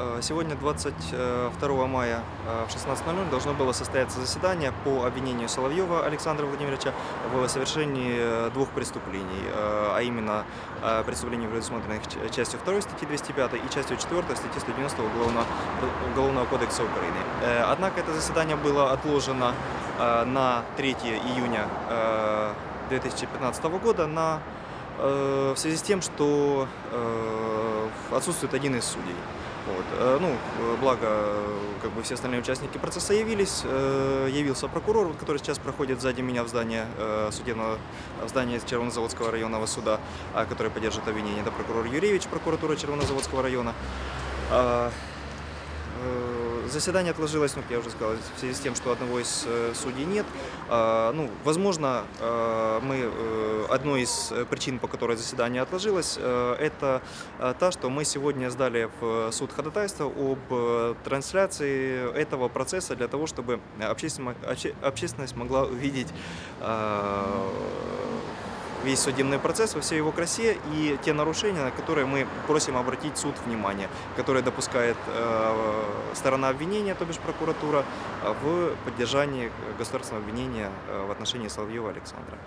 Э, Сегодня, 22 мая э, в 16.00, должно было состояться заседание по обвинению Соловьева Александра Владимировича в совершении э, двух преступлений, а именно преступлений, предусмотренных частью 2 статьи 205 и частью 4 статьи 190 Уголовного, Уголовного кодекса Украины. Однако это заседание было отложено на 3 июня э, 2015 года на, в связи с тем, что отсутствует один из судей. Вот. э, Ну, э, благо, как бы все остальные участники процесса явились, э, явился прокурор, который сейчас проходит сзади меня в здание судебного, в здание Червонозаводского районного суда, а, который поддержит обвинение. Это прокурор Юрьевич, прокуратура Червонозаводского района. Э, Заседание отложилось, ну, я уже сказал, в связи с тем, что одного из э, судей нет. А, Ну, возможно, э, мы, э, одной из э, причин, по которой заседание отложилось, э, это та, что мы сегодня сдали в суд ходатайство об трансляции этого процесса для того, чтобы общественность, обще- общественность могла увидеть весь судебный процесс во всей его красе и те нарушения, на которые мы просим обратить суд внимание, которые допускает э, сторона обвинения, то бишь прокуратура, э, в поддержании государственного обвинения э, в отношении Соловьева Александра.